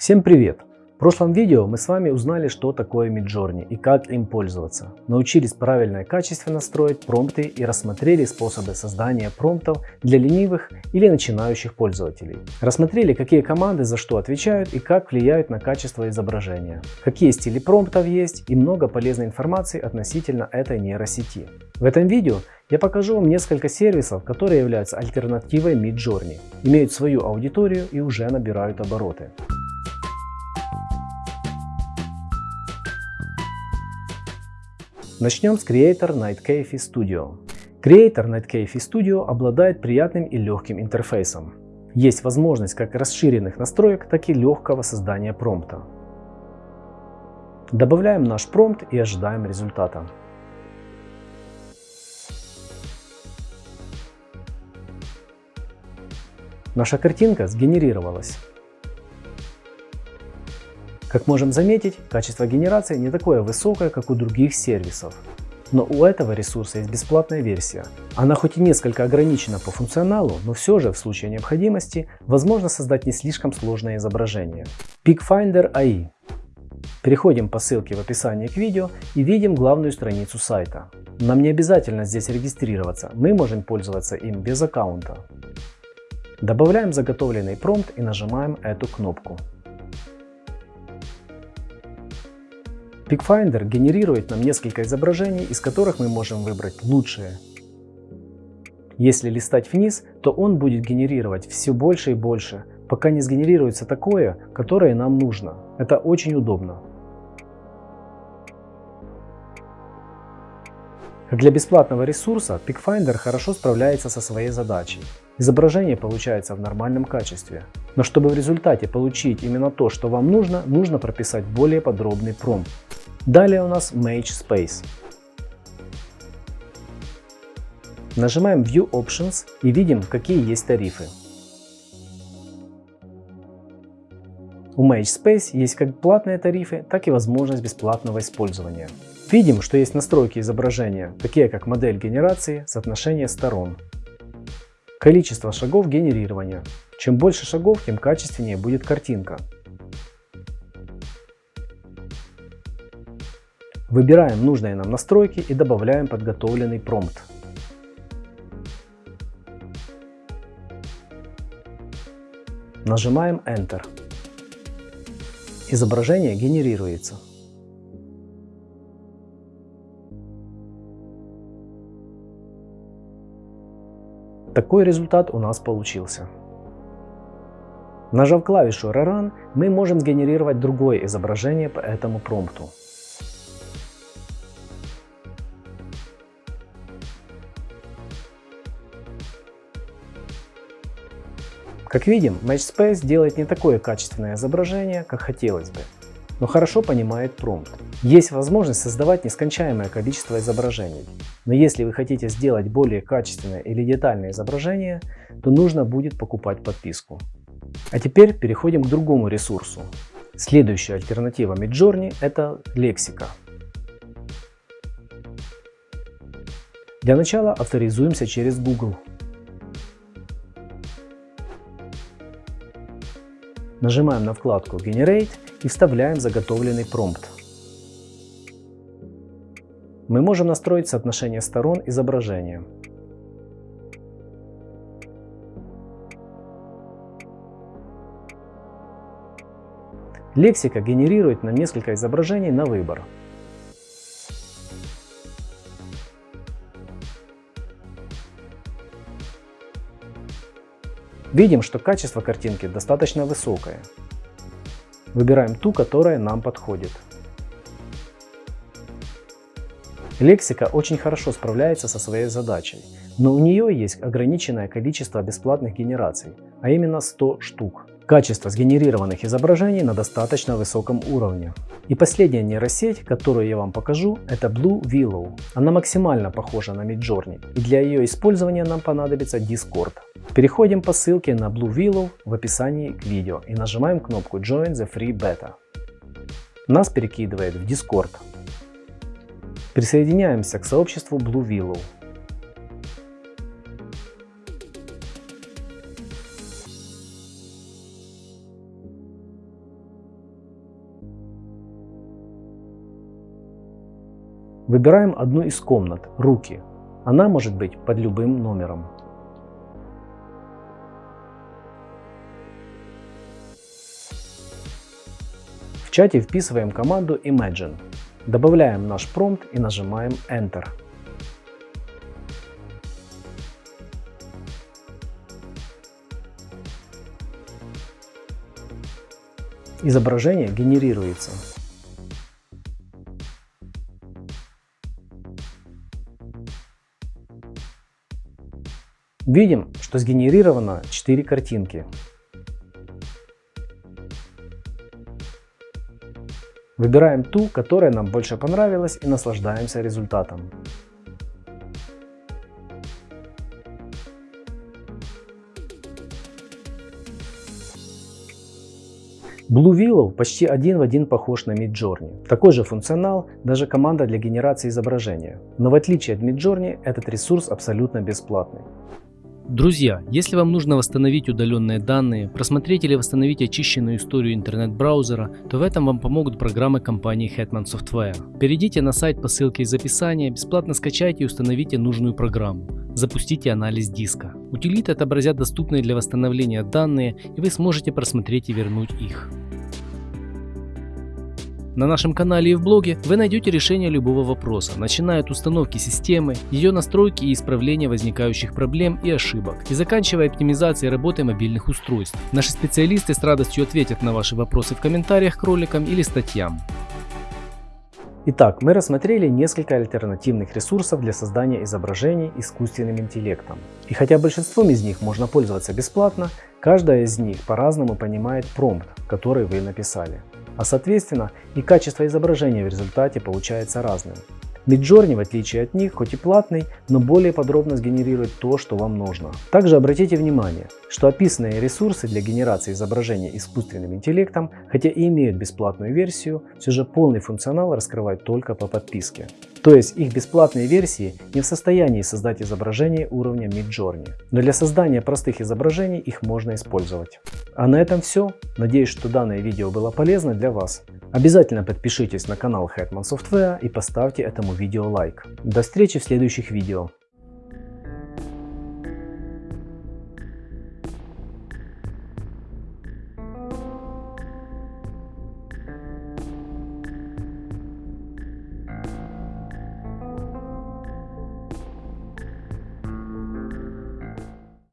Всем привет! В прошлом видео мы с вами узнали, что такое Midjourney и как им пользоваться. Научились правильно и качественно строить промпты и рассмотрели способы создания промптов для ленивых или начинающих пользователей. Рассмотрели, какие команды за что отвечают и как влияют на качество изображения. Какие стили промптов есть и много полезной информации относительно этой нейросети. В этом видео я покажу вам несколько сервисов, которые являются альтернативой Midjourney, имеют свою аудиторию и уже набирают обороты. Начнем с Creator Nightcafe Studio. Creator Nightcafe Studio обладает приятным и легким интерфейсом. Есть возможность как расширенных настроек, так и легкого создания промпта. Добавляем наш промпт и ожидаем результата. Наша картинка сгенерировалась. Как можем заметить, качество генерации не такое высокое, как у других сервисов. Но у этого ресурса есть бесплатная версия. Она хоть и несколько ограничена по функционалу, но все же в случае необходимости возможно создать не слишком сложное изображение. PicFinder AI. Переходим по ссылке в описании к видео и видим главную страницу сайта. Нам не обязательно здесь регистрироваться, мы можем пользоваться им без аккаунта. Добавляем заготовленный промпт и нажимаем эту кнопку. PicFinder генерирует нам несколько изображений, из которых мы можем выбрать лучшие. Если листать вниз, то он будет генерировать все больше и больше, пока не сгенерируется такое, которое нам нужно. Это очень удобно. Для бесплатного ресурса, PicFinder хорошо справляется со своей задачей. Изображение получается в нормальном качестве. Но чтобы в результате получить именно то, что вам нужно, нужно прописать более подробный промпт. Далее у нас Mage Space. Нажимаем View Options и видим, какие есть тарифы. У Mage Space есть как платные тарифы, так и возможность бесплатного использования. Видим, что есть настройки изображения, такие как модель генерации, соотношение сторон, количество шагов генерирования. Чем больше шагов, тем качественнее будет картинка. Выбираем нужные нам настройки и добавляем подготовленный промпт. Нажимаем Enter. Изображение генерируется. Такой результат у нас получился. Нажав клавишу Rerun, мы можем сгенерировать другое изображение по этому промпту. Как видим, MatchSpace делает не такое качественное изображение, как хотелось бы, но хорошо понимает промпт. Есть возможность создавать нескончаемое количество изображений, но если вы хотите сделать более качественное или детальное изображение, то нужно будет покупать подписку. А теперь переходим к другому ресурсу. Следующая альтернатива Midjourney – это лексика. Для начала авторизуемся через Google. Нажимаем на вкладку Generate и вставляем заготовленный промпт. Мы можем настроить соотношение сторон изображения. Лексика генерирует нам несколько изображений на выбор. Видим, что качество картинки достаточно высокое. Выбираем ту, которая нам подходит. Лексика очень хорошо справляется со своей задачей, но у нее есть ограниченное количество бесплатных генераций, а именно 100 штук. Качество сгенерированных изображений на достаточно высоком уровне. И последняя нейросеть, которую я вам покажу, это Blue Willow. Она максимально похожа на Midjourney, и для ее использования нам понадобится Discord. Переходим по ссылке на Blue Willow в описании к видео и нажимаем кнопку Join the Free Beta. Нас перекидывает в Discord. Присоединяемся к сообществу Blue Willow. Выбираем одну из комнат – руки. Она может быть под любым номером. В чате вписываем команду Imagine. Добавляем наш промпт и нажимаем Enter. Изображение генерируется. Видим, что сгенерировано 4 картинки. Выбираем ту, которая нам больше понравилась и наслаждаемся результатом. Blue Willow почти один в один похож на Midjourney. Такой же функционал, даже команда для генерации изображения. Но в отличие от Midjourney, этот ресурс абсолютно бесплатный. Друзья, если вам нужно восстановить удаленные данные, просмотреть или восстановить очищенную историю интернет-браузера, то в этом вам помогут программы компании Hetman Software. Перейдите на сайт по ссылке из описания, бесплатно скачайте и установите нужную программу. Запустите анализ диска. Утилиты отобразят доступные для восстановления данные, и вы сможете просмотреть и вернуть их. На нашем канале и в блоге вы найдете решение любого вопроса, начиная от установки системы, ее настройки и исправления возникающих проблем и ошибок, и заканчивая оптимизацией работы мобильных устройств. Наши специалисты с радостью ответят на ваши вопросы в комментариях к роликам или статьям. Итак, мы рассмотрели несколько альтернативных ресурсов для создания изображений искусственным интеллектом. И хотя большинством из них можно пользоваться бесплатно, каждая из них по-разному понимает промпт, который вы написали а соответственно и качество изображения в результате получается разным. Midjourney, в отличие от них, хоть и платный, но более подробно сгенерирует то, что вам нужно. Также обратите внимание, что описанные ресурсы для генерации изображения искусственным интеллектом, хотя и имеют бесплатную версию, все же полный функционал раскрывают только по подписке. То есть их бесплатные версии не в состоянии создать изображение уровня Midjourney. Но для создания простых изображений их можно использовать. А на этом все. Надеюсь, что данное видео было полезно для вас. Обязательно подпишитесь на канал Hetman Software и поставьте этому видео лайк. До встречи в следующих видео.